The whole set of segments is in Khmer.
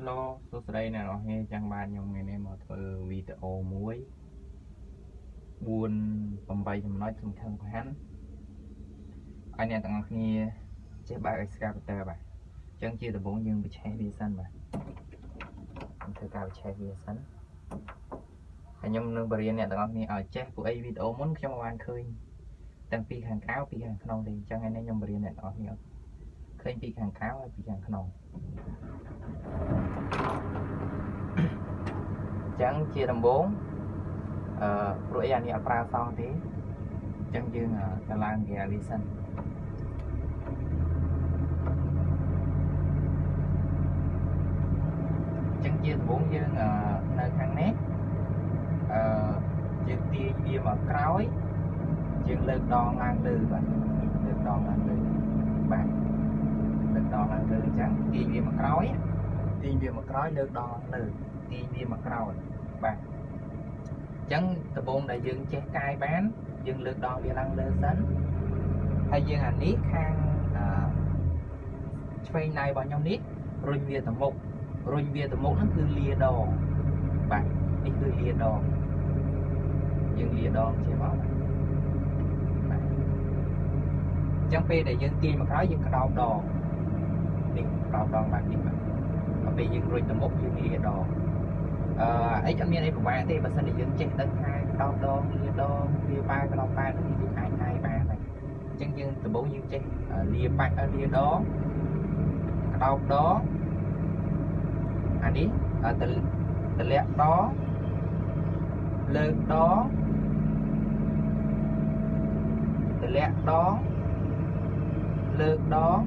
សួស្តីអ្នកនរគ្នាចាំបានខ្ញុំថ្ងៃនេះមកធ្វើវីដេអូមួយ4 8ចំណុចសំខាន់សំខាន់ឲ្យអ្នកទាំងអស់គ្នាចេះបើក excavator បាទអញ្ចឹងជាដំបូងយើងបញ្ឆេះវាសិនបាទខ្ញុំធ្វើការបញ្ឆេះវាសិនហើយខ្ញុំនឹងបរៀនអ្នកទាំងអស់គ្នាឲ្យចេះពួកអីវីដេអូមុនខ្ញុំបានឃើញទាំងពីខាងក្រៅពីខាងក្នុងទេអញ្ចឹងថ្ងៃនេះខ្ញុំបរៀនអ្នកទាំងអស់គ្នាឃើញពីខាងក្រៅហើយពីខាងក្នុង ចឹងជាដំបូងអឺព្រោះអីអានេះអត់ប្រើសងទេអញ្ចឹងយើងកឡើងគេអានេះសិនអញ្ចឹងជាដំបូងយើងនៅខាងនេះអឺយើងទាញវាមកក្រោយយើងលើកដងឡើងលើបាទលើកដងឡើងលើបាទលើកដងឡើងលើអញ្ចឹងទាញវាមកក្រោយ ទាញវាមកក្រោយលើកដងឡើងលើទាញវាមកក្រោយបាទអញ្ចឹងដំបូងដែលយើងចេះកាយបាន យើងលើកដងវាឡើងលើសិនហើយយើងអានេះខាងឆ្វេងដៃរបស់ខ្ញុំនេះរុញវាទៅមុខរុញវាទៅមុខហ្នឹងគឺលាដងបាទនេះគឺលាដងយើងលាដងជាមកបាទអញ្ចឹងពេលដែលយើងទាញមកក្រោយយើងក្តោបដងនេះក្តោបដងបាទនេះបាទ ពេលយើងរុញទៅមុខយើងលាដងអឺអីអត់មានអីពិបាកទេបើសិនជាយើងចេះដឹងថាដោដដងលាដងវាប៉ែក្តោបប៉ែនេះយើងអាចកាយបានហើយអញ្ចឹងយើងដំបូងយើងចេះលាប៉ែលាដងក្តោបដងអានេះតតលាក់ដងលើកដងតលាក់ដងលើកដង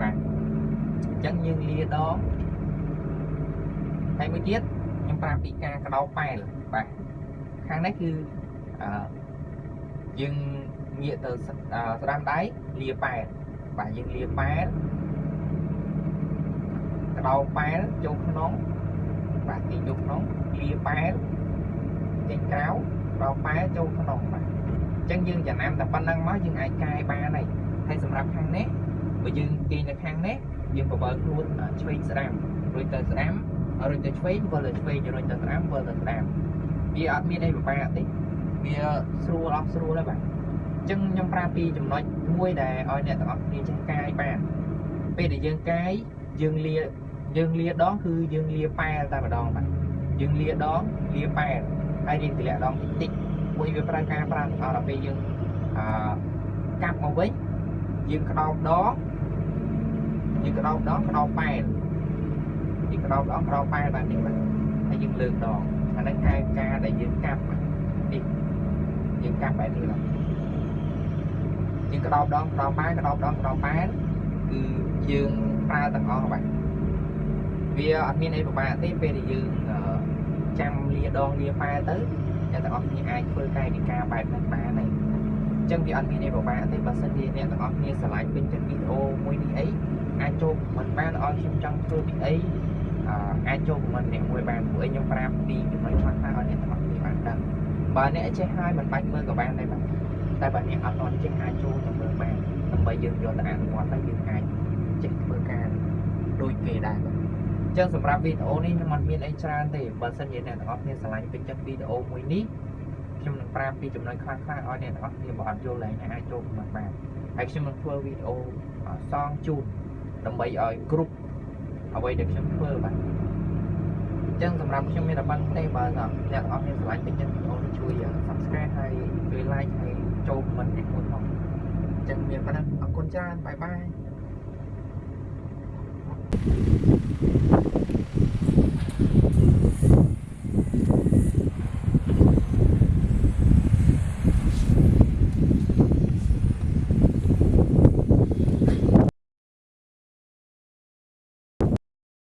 បាទអញ្ចឹងយើងលាដងហើយមួយទៀតខ្ញុំប្រាប់ពីការកដោប៉ែលបាទខាងនេះគឺអឺយើងងាកទៅស្ដាំដៃលាប៉ែលបាទយើងលាប៉ែលកដោប៉ែលចូលក្នុងបាទទីយកក្នុងលាប៉ែលចេញក្រៅកដោប៉ែលចូលក្នុងបាទអញ្ចឹងយើងចំណាំតែប៉ុណ្្នឹងមកយើងអាចកែបានហើយហើយសម្រាប់ខាងនេះបើយើងទាញនៅខាងនេះ យើងបបើខ្លួនឆ្វេងស្ដាំរួចទៅស្ដាំរុញទៅឆ្វេងវិលទៅឆ្វេងរុញទៅស្ដាំវិលទៅស្ដាំវាអត់មានអីពិបាកទេវាស្រួលអស់ស្រួលហើយបាទអញ្ចឹងខ្ញុំប្រាប់ពីចំណុចមួយដែលឲ្យអ្នកទាំងអស់គ្នាចេះកាយបានពេលដែលយើងកាយយើងលាយើងលាដងគឺយើងលាប៉ែលតែម្ដងបាទយើងលាដងលាប៉ែលហើយរៀងទម្លាក់ដងតិចតិចមួយវាប្រើការប្រើទាំងអស់ដល់ពេលយើងអឺកាប់មកវិញយើងក្តោបដង យើងក្តោបដងក្តោបប៉ែលពីក្រោបដងក្រោបប៉ែលបាននេះបាទហើយយើងលើកដងអាហ្នឹងកែការដែលយើងកាប់នេះយើងកាប់បែបនេះបាទយើងក្រោបដងក្រោបប៉ែលក្រោបដងក្រោបប៉ែលគឺយើងប្រើទាំងអស់បាទវាអត់មានអីពិបាកទេពេលដែលយើងចាំលាដងលាប៉ែលទៅអ្នកទាំងអស់គ្នាអាចធ្វើកាយវិការបែបហ្នឹងបានហើយអញ្ចឹងវាអត់មានអីពិបាកទេបើសិនជាអ្នកទាំងអស់គ្នាឆ្លាញ់ពេញចិត្តវីដេអូមួយនេះអី អាចចូលមិនបានឲ្យខ្ញុំចង់ធ្វើពីអីអាចចូលខមមិនអ្នកមួយបានព្រោះអីខ្ញុំប្រាប់ពីចំណុចខ្លះខ្លះឲ្យអ្នកទាំងអស់គ្នាបានដឹងបើអ្នកចេះហើយមិនបាច់មើលក៏បានដែរបាទតែបើអ្នកអត់ទាន់ចេះអាចចូលទៅមើលបានដើម្បីយើងយកទៅអនុវត្តហើយយើងអាចចេះធ្វើការដូចគេដែរបាទអញ្ចឹងសម្រាប់វីដេអូនេះខ្ញុំអត់មានអីច្រើនទេបើសិនជាអ្នកទាំងអស់គ្នាឆ្លាញ់ពេញចិត្តវីដេអូមួយនេះខ្ញុំនឹងប្រាប់ពីចំណុចខ្លះខ្លះឲ្យអ្នកទាំងអស់គ្នាបើអត់យល់ហើយអាចចូលខមមិនបានហើយខ្ញុំនឹងធ្វើវីដេអូសងជូន ដើម្បីឲ្យគ្រប់អ្វីដែលខ្ញុំធ្វើបាទអញ្ចឹងសម្រាប់ខ្ញុំមានតែប៉ុណ្្នឹងទេបើអ្នកទាំងអស់មានស្រឡាញ់ពេញចិត្តវីដេអូនេះជួយ Subscribe ហើយជួយ Like ហើយចូល comment នេះមួយផងអញ្ចឹងមានប៉ុណ្ណឹងអរគុណច្រើនបាយបាយ